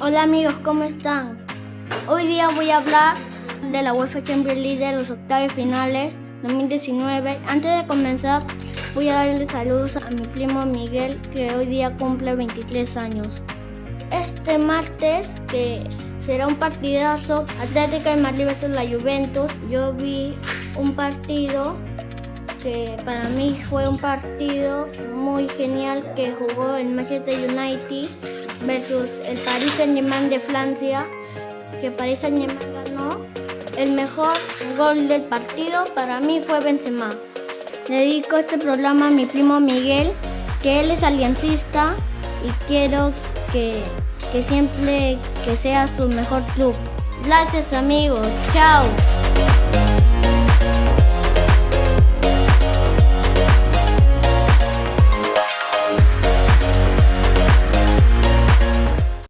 Hola amigos, ¿cómo están? Hoy día voy a hablar de la UEFA Champions League de los octavos finales 2019. Antes de comenzar, voy a darle saludos a mi primo Miguel, que hoy día cumple 23 años. Este martes, que será un partidazo, Atlética de Madrid versus la Juventus, yo vi un partido que para mí fue un partido muy genial que jugó el Manchester United versus el Paris Saint-Germain de Francia, que Paris Saint-Germain ganó. El mejor gol del partido para mí fue Benzema. Dedico este programa a mi primo Miguel, que él es aliancista y quiero que, que siempre que sea su mejor club. Gracias amigos, chao.